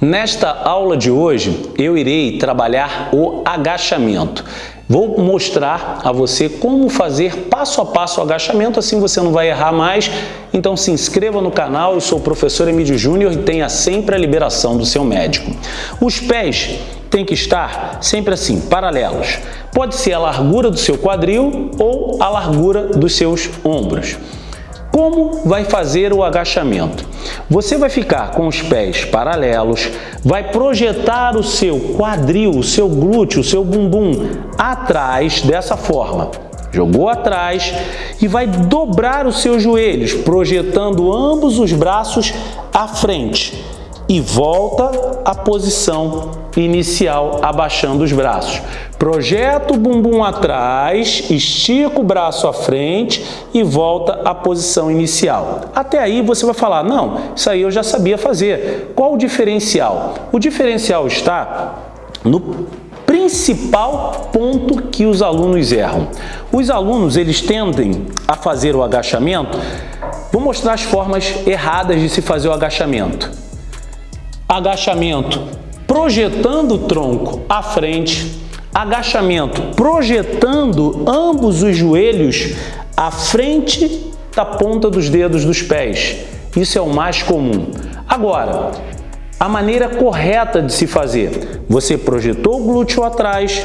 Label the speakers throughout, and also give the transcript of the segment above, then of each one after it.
Speaker 1: Nesta aula de hoje, eu irei trabalhar o agachamento. Vou mostrar a você como fazer passo a passo o agachamento, assim você não vai errar mais. Então se inscreva no canal, eu sou o professor Emílio Júnior e tenha sempre a liberação do seu médico. Os pés têm que estar sempre assim, paralelos. Pode ser a largura do seu quadril ou a largura dos seus ombros. Como vai fazer o agachamento? Você vai ficar com os pés paralelos, vai projetar o seu quadril, o seu glúteo, o seu bumbum atrás dessa forma. Jogou atrás e vai dobrar os seus joelhos, projetando ambos os braços à frente e volta à posição inicial, abaixando os braços. Projeta o bumbum atrás, estica o braço à frente e volta à posição inicial. Até aí você vai falar, não, isso aí eu já sabia fazer. Qual o diferencial? O diferencial está no principal ponto que os alunos erram. Os alunos, eles tendem a fazer o agachamento, vou mostrar as formas erradas de se fazer o agachamento agachamento projetando o tronco à frente, agachamento projetando ambos os joelhos à frente da ponta dos dedos dos pés. Isso é o mais comum. Agora, a maneira correta de se fazer. Você projetou o glúteo atrás,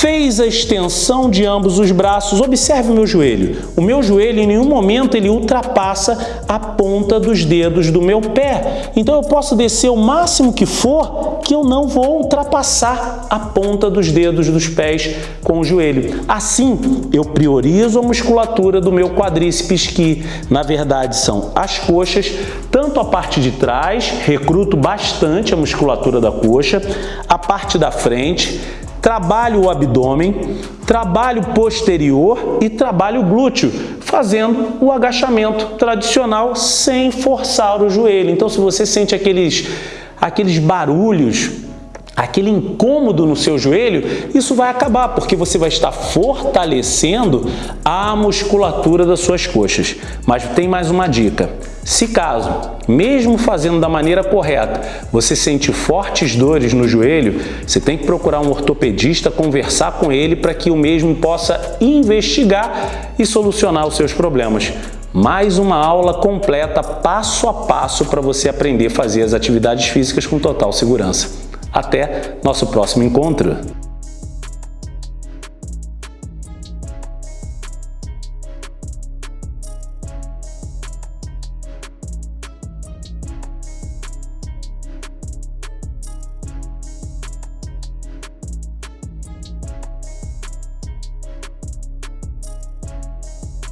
Speaker 1: fez a extensão de ambos os braços, observe o meu joelho. O meu joelho em nenhum momento ele ultrapassa a ponta dos dedos do meu pé. Então eu posso descer o máximo que for que eu não vou ultrapassar a ponta dos dedos dos pés com o joelho. Assim, eu priorizo a musculatura do meu quadríceps, que na verdade são as coxas, tanto a parte de trás, recruto bastante a musculatura da coxa, a parte da frente, trabalho o abdômen, trabalho posterior e trabalho glúteo, fazendo o agachamento tradicional sem forçar o joelho. Então, se você sente aqueles, aqueles barulhos aquele incômodo no seu joelho, isso vai acabar, porque você vai estar fortalecendo a musculatura das suas coxas. Mas tem mais uma dica. Se caso, mesmo fazendo da maneira correta, você sente fortes dores no joelho, você tem que procurar um ortopedista, conversar com ele para que o mesmo possa investigar e solucionar os seus problemas. Mais uma aula completa, passo a passo, para você aprender a fazer as atividades físicas com total segurança. Até nosso próximo encontro!